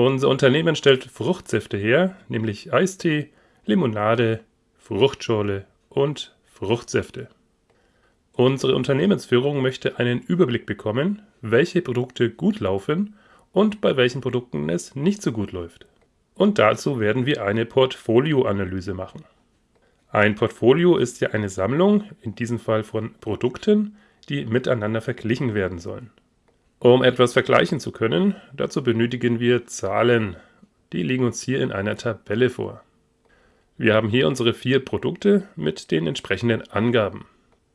Unser Unternehmen stellt Fruchtsäfte her, nämlich Eistee, Limonade, Fruchtschorle und Fruchtsäfte. Unsere Unternehmensführung möchte einen Überblick bekommen, welche Produkte gut laufen und bei welchen Produkten es nicht so gut läuft. Und dazu werden wir eine Portfolioanalyse machen. Ein Portfolio ist ja eine Sammlung, in diesem Fall von Produkten, die miteinander verglichen werden sollen. Um etwas vergleichen zu können, dazu benötigen wir Zahlen. Die liegen uns hier in einer Tabelle vor. Wir haben hier unsere vier Produkte mit den entsprechenden Angaben.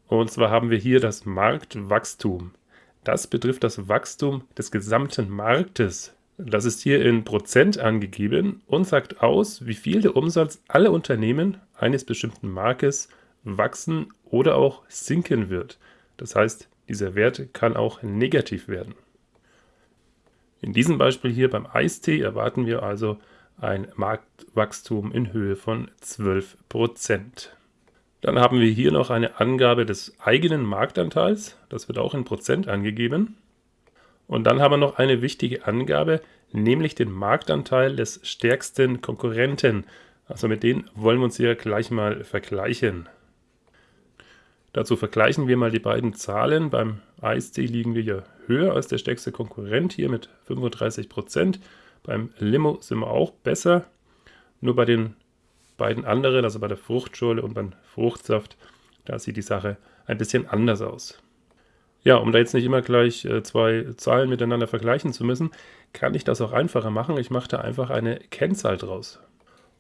Und zwar haben wir hier das Marktwachstum. Das betrifft das Wachstum des gesamten Marktes. Das ist hier in Prozent angegeben und sagt aus, wie viel der Umsatz aller Unternehmen eines bestimmten Markes wachsen oder auch sinken wird. Das heißt, dieser Wert kann auch negativ werden. In diesem Beispiel hier beim Eistee erwarten wir also ein Marktwachstum in Höhe von 12%. Dann haben wir hier noch eine Angabe des eigenen Marktanteils. Das wird auch in Prozent angegeben. Und dann haben wir noch eine wichtige Angabe, nämlich den Marktanteil des stärksten Konkurrenten. Also mit denen wollen wir uns hier gleich mal vergleichen. Dazu vergleichen wir mal die beiden Zahlen. Beim Eistee liegen wir hier höher als der stärkste Konkurrent, hier mit 35%. Beim Limo sind wir auch besser. Nur bei den beiden anderen, also bei der Fruchtschorle und beim Fruchtsaft, da sieht die Sache ein bisschen anders aus. Ja, um da jetzt nicht immer gleich äh, zwei Zahlen miteinander vergleichen zu müssen, kann ich das auch einfacher machen. Ich mache da einfach eine Kennzahl draus.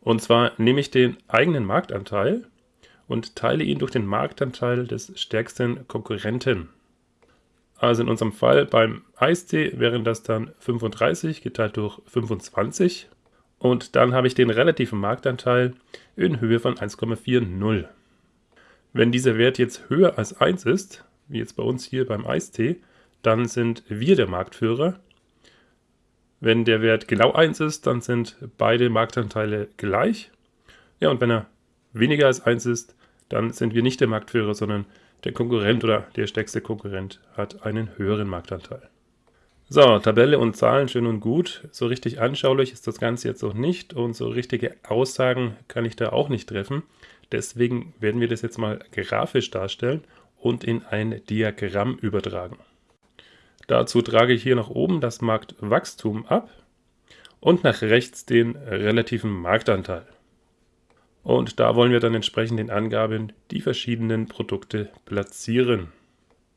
Und zwar nehme ich den eigenen Marktanteil und teile ihn durch den Marktanteil des stärksten Konkurrenten. Also in unserem Fall beim Eistee wären das dann 35 geteilt durch 25 und dann habe ich den relativen Marktanteil in Höhe von 1,40. Wenn dieser Wert jetzt höher als 1 ist, wie jetzt bei uns hier beim Eistee, dann sind wir der Marktführer. Wenn der Wert genau 1 ist, dann sind beide Marktanteile gleich. Ja, und wenn er weniger als 1 ist, dann sind wir nicht der Marktführer, sondern der Konkurrent oder der stärkste Konkurrent hat einen höheren Marktanteil. So, Tabelle und Zahlen schön und gut. So richtig anschaulich ist das Ganze jetzt noch nicht und so richtige Aussagen kann ich da auch nicht treffen. Deswegen werden wir das jetzt mal grafisch darstellen und in ein Diagramm übertragen. Dazu trage ich hier nach oben das Marktwachstum ab und nach rechts den relativen Marktanteil. Und da wollen wir dann entsprechend den Angaben die verschiedenen Produkte platzieren.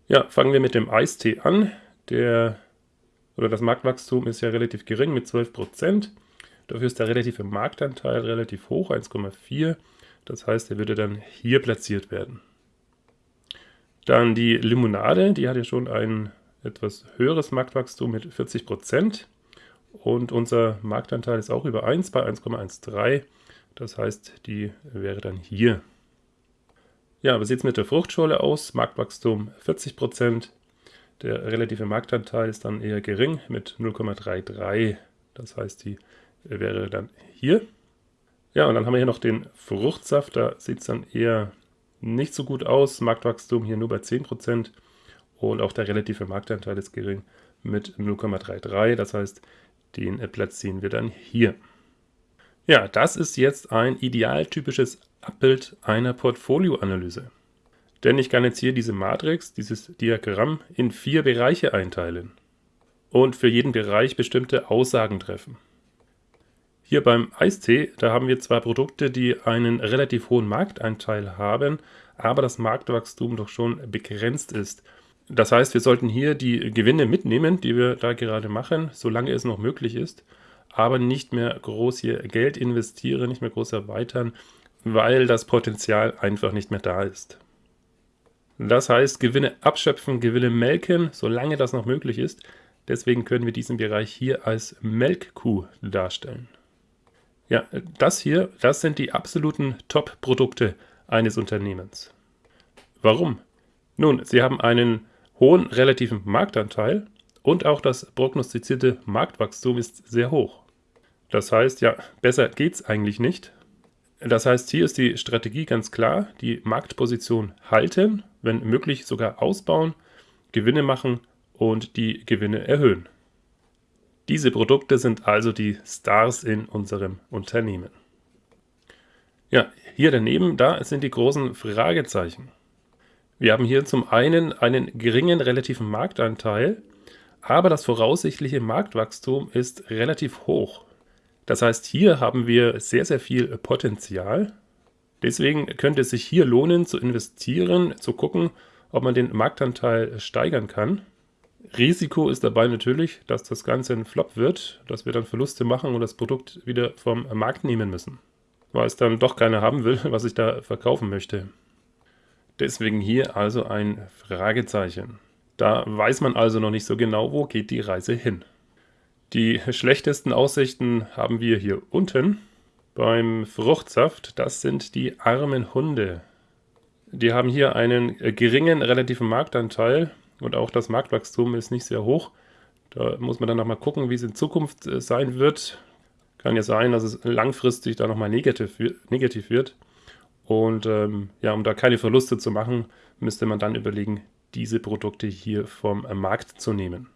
Ja, fangen wir mit dem Eistee an. Der, oder das Marktwachstum ist ja relativ gering mit 12%. Dafür ist der relative Marktanteil relativ hoch, 1,4. Das heißt, er würde dann hier platziert werden. Dann die Limonade, die hat ja schon ein etwas höheres Marktwachstum mit 40%. Und unser Marktanteil ist auch über 1 bei 1,13. Das heißt, die wäre dann hier. Ja, wie sieht es mit der Fruchtschorle aus? Marktwachstum 40%. Der relative Marktanteil ist dann eher gering mit 0,33. Das heißt, die wäre dann hier. Ja, und dann haben wir hier noch den Fruchtsaft. Da sieht es dann eher nicht so gut aus. Marktwachstum hier nur bei 10%. Und auch der relative Marktanteil ist gering mit 0,33. Das heißt, den platzieren wir dann hier. Ja, das ist jetzt ein idealtypisches Abbild einer Portfolioanalyse. Denn ich kann jetzt hier diese Matrix, dieses Diagramm, in vier Bereiche einteilen und für jeden Bereich bestimmte Aussagen treffen. Hier beim Eistee, da haben wir zwar Produkte, die einen relativ hohen Markteinteil haben, aber das Marktwachstum doch schon begrenzt ist. Das heißt, wir sollten hier die Gewinne mitnehmen, die wir da gerade machen, solange es noch möglich ist aber nicht mehr groß hier Geld investiere, nicht mehr groß erweitern, weil das Potenzial einfach nicht mehr da ist. Das heißt, Gewinne abschöpfen, Gewinne melken, solange das noch möglich ist. Deswegen können wir diesen Bereich hier als Melkkuh darstellen. Ja, das hier, das sind die absoluten Top-Produkte eines Unternehmens. Warum? Nun, sie haben einen hohen relativen Marktanteil und auch das prognostizierte Marktwachstum ist sehr hoch. Das heißt, ja, besser geht es eigentlich nicht. Das heißt, hier ist die Strategie ganz klar, die Marktposition halten, wenn möglich sogar ausbauen, Gewinne machen und die Gewinne erhöhen. Diese Produkte sind also die Stars in unserem Unternehmen. Ja, hier daneben, da sind die großen Fragezeichen. Wir haben hier zum einen einen geringen relativen Marktanteil, aber das voraussichtliche Marktwachstum ist relativ hoch. Das heißt, hier haben wir sehr, sehr viel Potenzial. Deswegen könnte es sich hier lohnen zu investieren, zu gucken, ob man den Marktanteil steigern kann. Risiko ist dabei natürlich, dass das Ganze ein Flop wird, dass wir dann Verluste machen und das Produkt wieder vom Markt nehmen müssen, weil es dann doch keiner haben will, was ich da verkaufen möchte. Deswegen hier also ein Fragezeichen. Da weiß man also noch nicht so genau, wo geht die Reise hin. Die schlechtesten Aussichten haben wir hier unten beim Fruchtsaft. Das sind die armen Hunde. Die haben hier einen geringen relativen Marktanteil und auch das Marktwachstum ist nicht sehr hoch. Da muss man dann nochmal gucken, wie es in Zukunft äh, sein wird. Kann ja sein, dass es langfristig da nochmal negativ, negativ wird. Und ähm, ja, um da keine Verluste zu machen, müsste man dann überlegen, diese Produkte hier vom Markt zu nehmen.